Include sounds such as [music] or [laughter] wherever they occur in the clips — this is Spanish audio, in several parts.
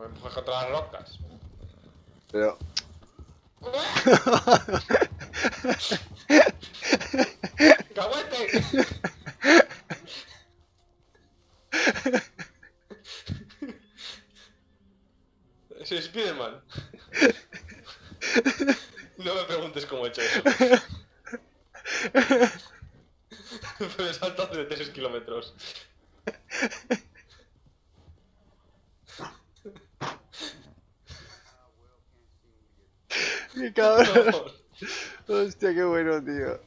me empujas contra las rocas. Pero... ¡Caguete! [laughs] Soy Spiderman. [laughs] No me preguntes cómo he hecho eso. [laughs] Pero he saltado de 3 kilómetros. ¡Qué [laughs] cabrón! [laughs] Hostia, qué bueno, tío.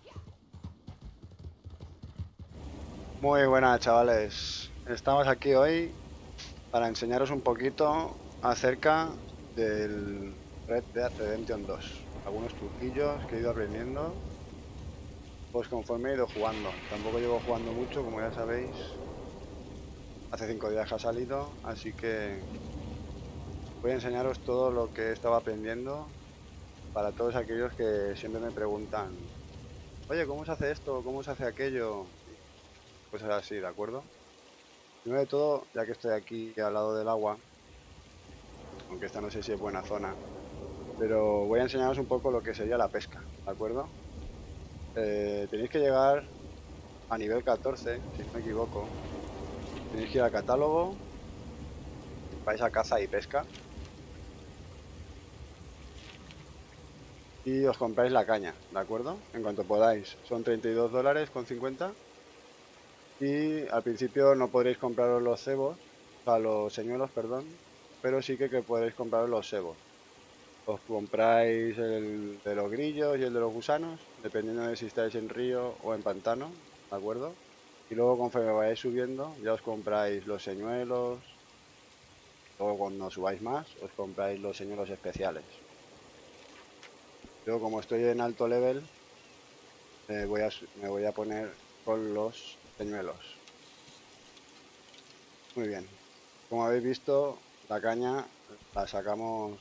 Muy buenas, chavales. Estamos aquí hoy para enseñaros un poquito acerca del Red Dead Redemption 2. Algunos truquillos que he ido aprendiendo pues conforme he ido jugando. Tampoco llevo jugando mucho, como ya sabéis. Hace 5 días que ha salido, así que voy a enseñaros todo lo que estaba aprendiendo para todos aquellos que siempre me preguntan oye, ¿cómo se hace esto? ¿cómo se hace aquello? pues es así, ¿de acuerdo? Primero de todo, ya que estoy aquí al lado del agua aunque esta no sé si es buena zona pero voy a enseñaros un poco lo que sería la pesca, ¿de acuerdo? Eh, tenéis que llegar a nivel 14, si no me equivoco tenéis que ir al catálogo vais a caza y pesca y os compráis la caña, ¿de acuerdo? En cuanto podáis. Son 32 dólares con 50 y al principio no podréis compraros los cebos, o sea, los señuelos, perdón, pero sí que, que podréis compraros los cebos. Os compráis el de los grillos y el de los gusanos, dependiendo de si estáis en río o en pantano, ¿de acuerdo? Y luego conforme vayáis subiendo, ya os compráis los señuelos, luego cuando subáis más, os compráis los señuelos especiales. Yo como estoy en alto level, voy a, me voy a poner con los señuelos. Muy bien. Como habéis visto, la caña la sacamos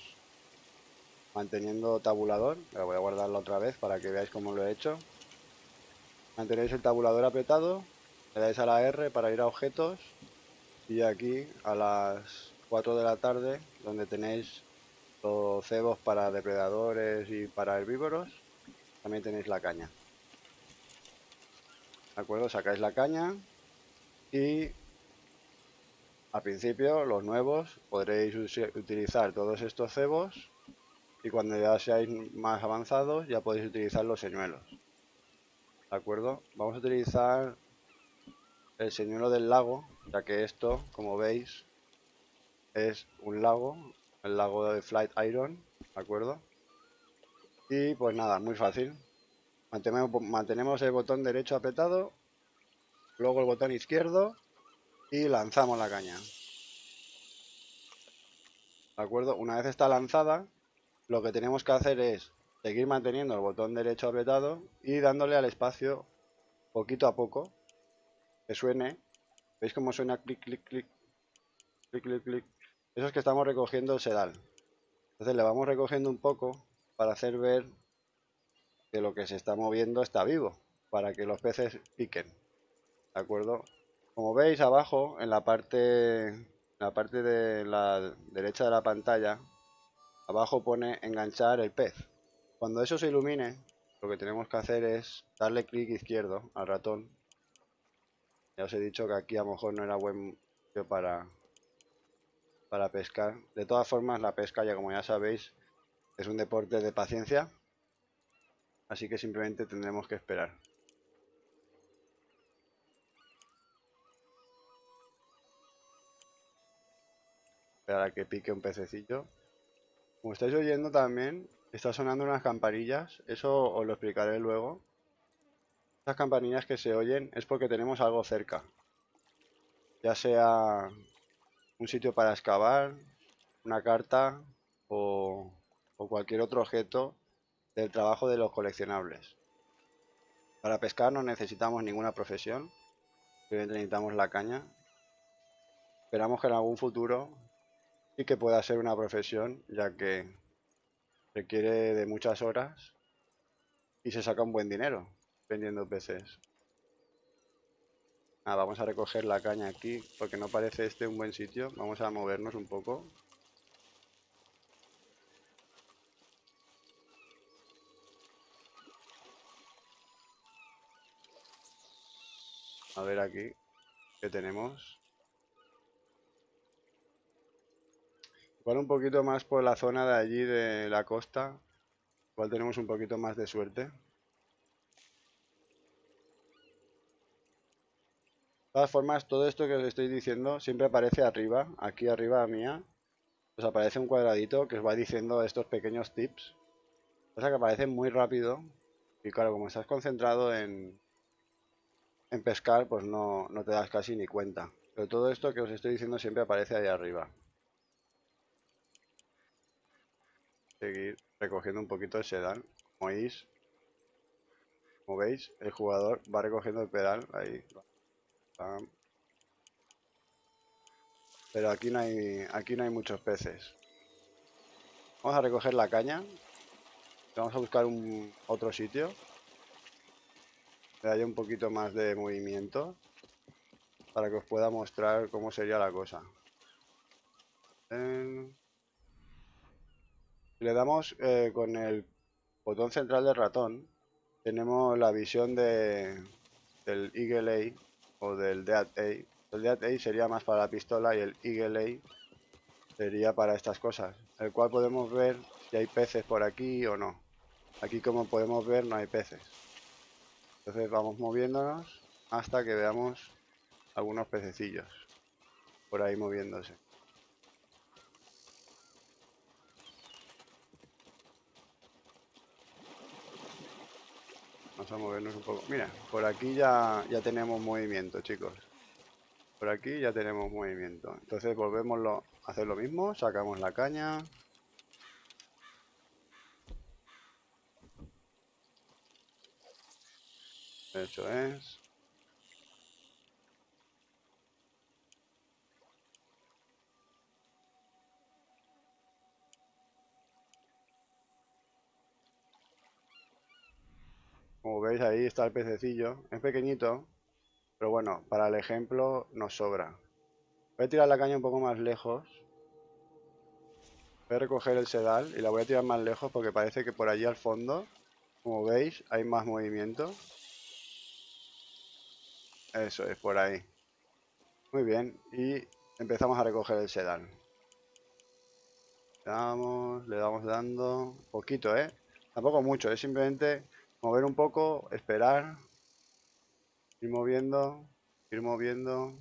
manteniendo tabulador. La voy a guardarla otra vez para que veáis cómo lo he hecho. Mantenéis el tabulador apretado, le dais a la R para ir a objetos y aquí a las 4 de la tarde, donde tenéis los cebos para depredadores y para herbívoros, también tenéis la caña. ¿De acuerdo? Sacáis la caña y al principio, los nuevos, podréis utilizar todos estos cebos y cuando ya seáis más avanzados ya podéis utilizar los señuelos. ¿De acuerdo? Vamos a utilizar el señuelo del lago, ya que esto, como veis, es un lago el lago de Flight Iron, ¿de acuerdo? Y pues nada, muy fácil. Mantenemos, el botón derecho apretado, luego el botón izquierdo y lanzamos la caña. ¿De acuerdo? Una vez está lanzada, lo que tenemos que hacer es seguir manteniendo el botón derecho apretado y dándole al espacio poquito a poco que suene. ¿Veis cómo suena clic, clic, clic? Clic, clic, clic. Eso es que estamos recogiendo el sedal. Entonces le vamos recogiendo un poco para hacer ver que lo que se está moviendo está vivo, para que los peces piquen. ¿De acuerdo? Como veis abajo, en la parte, en la parte de la derecha de la pantalla, abajo pone enganchar el pez. Cuando eso se ilumine, lo que tenemos que hacer es darle clic izquierdo al ratón. Ya os he dicho que aquí a lo mejor no era buen para para pescar. De todas formas, la pesca, ya como ya sabéis, es un deporte de paciencia. Así que simplemente tendremos que esperar. Esperar a que pique un pececillo. Como estáis oyendo también, está sonando unas campanillas. Eso os lo explicaré luego. Estas campanillas que se oyen es porque tenemos algo cerca. Ya sea un sitio para excavar, una carta o, cualquier otro objeto del trabajo de los coleccionables. Para pescar no necesitamos ninguna profesión, simplemente necesitamos la caña. Esperamos que en algún futuro sí que pueda ser una profesión, ya que requiere de muchas horas y se saca un buen dinero vendiendo peces. Ah, vamos a recoger la caña aquí, porque no parece este un buen sitio. Vamos a movernos un poco. A ver aquí, ¿qué tenemos? Igual un poquito más por la zona de allí de la costa. Igual tenemos un poquito más de suerte. Todas formas, todo esto que os estoy diciendo siempre aparece arriba, aquí arriba mía. Os aparece un cuadradito que os va diciendo estos pequeños tips. Cosa que aparecen muy rápido. Y claro, como estás concentrado en, en pescar, pues no, no te das casi ni cuenta. Pero todo esto que os estoy diciendo siempre aparece ahí arriba. Seguir recogiendo un poquito el sedal. Como veis, como veis, el jugador va recogiendo el pedal ahí. Pam. Pero aquí no hay aquí no hay muchos peces. Vamos a recoger la caña. Vamos a buscar un otro sitio. Que haya un poquito más de movimiento. Para que os pueda mostrar cómo sería la cosa. Le damos eh, con el botón central del ratón, tenemos la visión de, del Eagle Eye o del Dead Eye. El Dead Eye sería más para la pistola y el Eagle Eye sería para estas cosas, el cual podemos ver si hay peces por aquí o no. Aquí como podemos ver no hay peces. Entonces vamos moviéndonos hasta que veamos algunos pececillos por ahí moviéndose. Vamos a movernos un poco. Mira, por aquí ya, ya tenemos movimiento, chicos. Por aquí ya tenemos movimiento. Entonces volvemos a hacer lo mismo. Sacamos la caña. Eso es. Como veis ahí está el pececillo. Es pequeñito, pero bueno, para el ejemplo nos sobra. Voy a tirar la caña un poco más lejos. Voy a recoger el sedal y la voy a tirar más lejos porque parece que por allí al fondo, como veis, hay más movimiento. Eso es, por ahí. Muy bien, y empezamos a recoger el sedal. Damos, le damos dando, poquito, ¿eh? Tampoco mucho, es simplemente mover un poco, esperar, ir moviendo, ir moviendo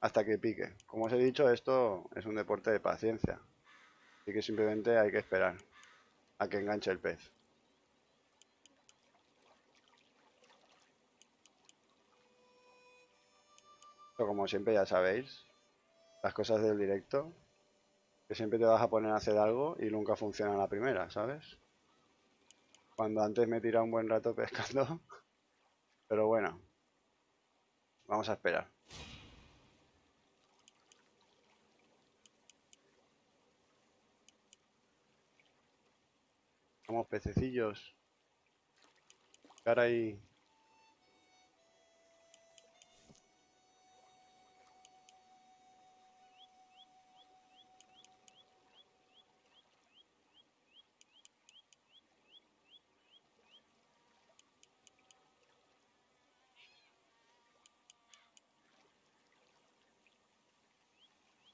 hasta que pique. Como os he dicho, esto es un deporte de paciencia, así que simplemente hay que esperar a que enganche el pez. Como siempre ya sabéis, las cosas del directo, que siempre te vas a poner a hacer algo y nunca funciona la primera, ¿sabes? Cuando antes me he tirado un buen rato [laughs] pescando. Pero bueno. Vamos a esperar. Vamos pececillos. Cara ahí.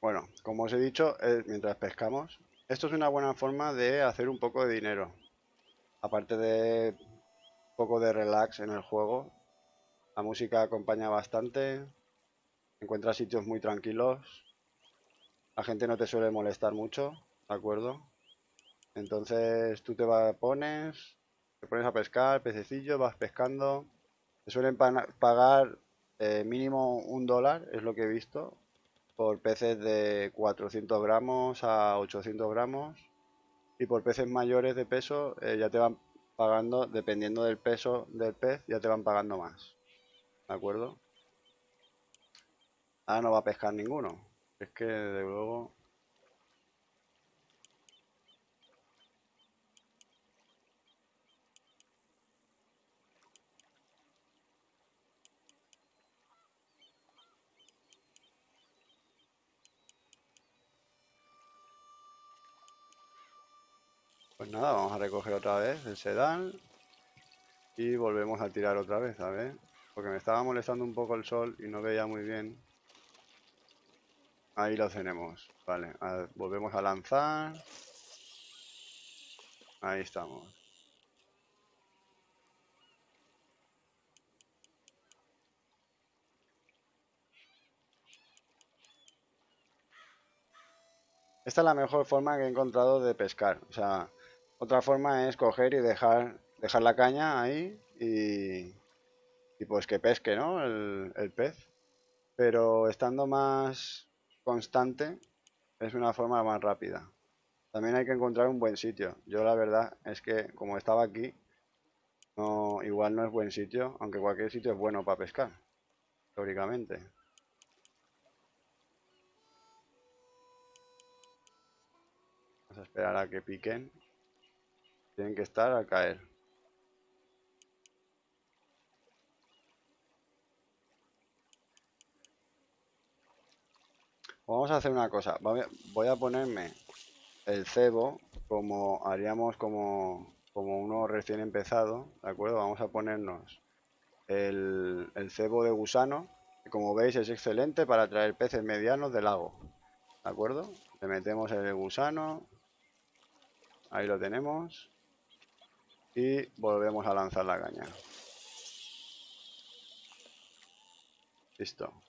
Bueno, como os he dicho, eh, mientras pescamos, esto es una buena forma de hacer un poco de dinero. Aparte de un poco de relax en el juego, la música acompaña bastante, encuentras sitios muy tranquilos, la gente no te suele molestar mucho, ¿de acuerdo? Entonces tú te vas, pones, te pones a pescar, pececillo, vas pescando, te suelen pagar eh, mínimo un dólar, es lo que he visto, por peces de 400 gramos a 800 gramos y por peces mayores de peso eh, ya te van pagando, dependiendo del peso del pez, ya te van pagando más. ¿De acuerdo? Ahora no va a pescar ninguno. Es que de luego Pues nada, vamos a recoger otra vez el sedal. Y volvemos a tirar otra vez, a ver. Porque me estaba molestando un poco el sol y no veía muy bien. Ahí lo tenemos. Vale, volvemos a lanzar. Ahí estamos. Esta es la mejor forma que he encontrado de pescar. O sea, otra forma es coger y dejar, dejar la caña ahí y, pues que pesque, ¿no? El, el pez. Pero estando más constante es una forma más rápida. También hay que encontrar un buen sitio. Yo la verdad es que como estaba aquí, no, igual no es buen sitio, aunque cualquier sitio es bueno para pescar, teóricamente. Vamos a esperar a que piquen. Tienen que estar al caer. Vamos a hacer una cosa. Voy a ponerme el cebo como haríamos como, como uno recién empezado, ¿de acuerdo? Vamos a ponernos el, el cebo de gusano, que como veis es excelente para traer peces medianos del lago, ¿de acuerdo? Le metemos el gusano, ahí lo tenemos, y volvemos a lanzar la caña. Listo.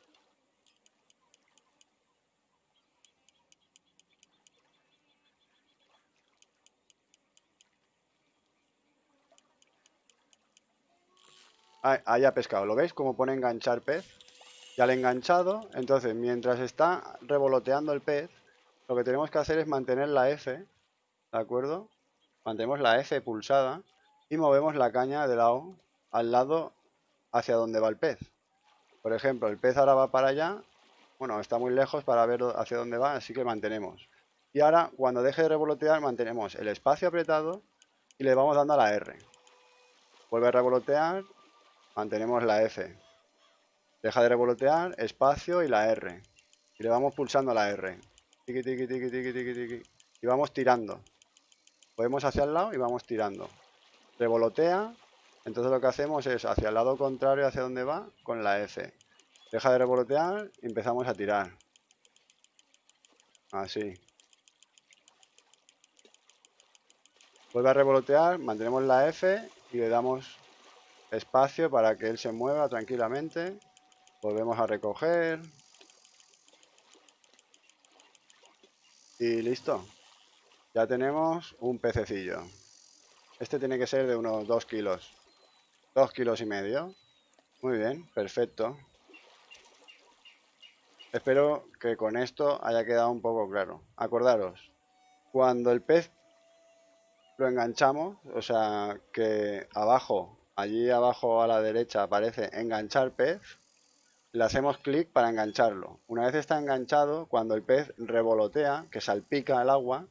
ahí ha pescado. ¿Lo veis? Como pone enganchar pez. Ya le enganchado. Entonces, mientras está revoloteando el pez, lo que tenemos que hacer es mantener la F. ¿De acuerdo? Mantenemos la F pulsada y movemos la caña de lado al lado hacia donde va el pez. Por ejemplo, el pez ahora va para allá. Bueno, está muy lejos para ver hacia dónde va, así que mantenemos. Y ahora, cuando deje de revolotear, mantenemos el espacio apretado y le vamos dando a la R. Vuelve a revolotear mantenemos la F. Deja de revolotear, espacio y la R. Y le vamos pulsando la R. Tiki, tiki, tiki, tiki, tiki, tiki. Y vamos tirando. Podemos hacia el lado y vamos tirando. Revolotea. Entonces lo que hacemos es hacia el lado contrario, hacia donde va, con la F. Deja de revolotear y empezamos a tirar. Así. Vuelve a revolotear, mantenemos la F y le damos espacio para que él se mueva tranquilamente. Volvemos a recoger. Y listo. Ya tenemos un pececillo. Este tiene que ser de unos 2 kilos. 2 kilos y medio. Muy bien, perfecto. Espero que con esto haya quedado un poco claro. Acordaros, cuando el pez lo enganchamos, o sea que abajo allí abajo a la derecha aparece enganchar pez, le hacemos clic para engancharlo. Una vez está enganchado, cuando el pez revolotea, que salpica el agua,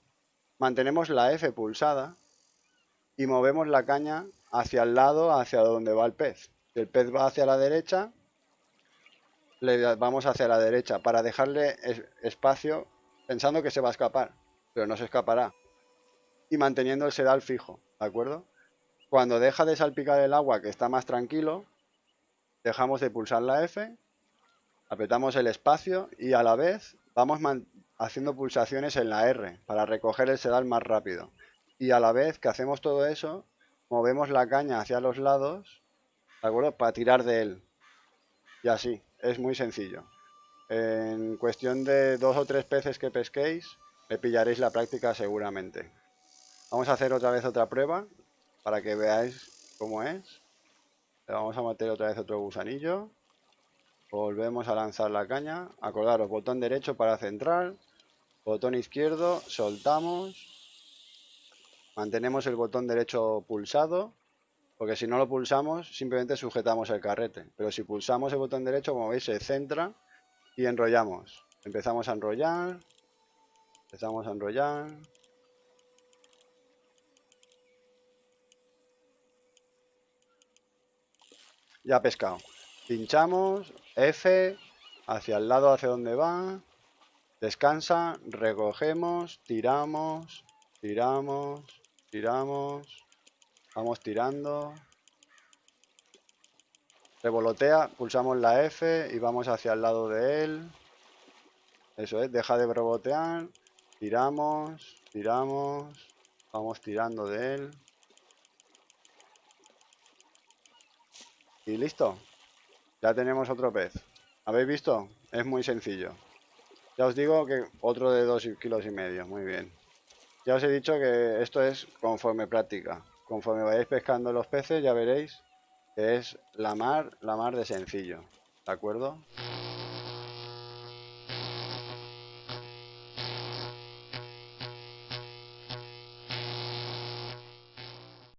mantenemos la F pulsada y movemos la caña hacia el lado, hacia donde va el pez. Si el pez va hacia la derecha, le vamos hacia la derecha para dejarle espacio pensando que se va a escapar, pero no se escapará. Y manteniendo el sedal fijo, ¿de acuerdo? Cuando deja de salpicar el agua, que está más tranquilo, dejamos de pulsar la F, apretamos el espacio y a la vez vamos haciendo pulsaciones en la R para recoger el sedal más rápido. Y a la vez que hacemos todo eso, movemos la caña hacia los lados, ¿de acuerdo? Para tirar de él. Y así, es muy sencillo. En cuestión de dos o tres peces que pesquéis, le pillaréis la práctica seguramente. Vamos a hacer otra vez otra prueba para que veáis cómo es. Le vamos a meter otra vez otro gusanillo. Volvemos a lanzar la caña. Acordaros, botón derecho para centrar. Botón izquierdo, soltamos. Mantenemos el botón derecho pulsado. Porque si no lo pulsamos, simplemente sujetamos el carrete. Pero si pulsamos el botón derecho, como veis, se centra y enrollamos. Empezamos a enrollar. Empezamos a enrollar. Ya pescado. Pinchamos, F, hacia el lado hacia donde va, descansa, recogemos, tiramos, tiramos, tiramos, vamos tirando, Revolotea, pulsamos la F y vamos hacia el lado de él. Eso es, deja de rebotear. Tiramos, tiramos. Vamos tirando de él. Y listo. Ya tenemos otro pez. ¿Habéis visto? Es muy sencillo. Ya os digo que otro de dos kilos y medio. Muy bien. Ya os he dicho que esto es conforme práctica. Conforme vayáis pescando los peces ya veréis que es la mar, la mar de sencillo. ¿De acuerdo?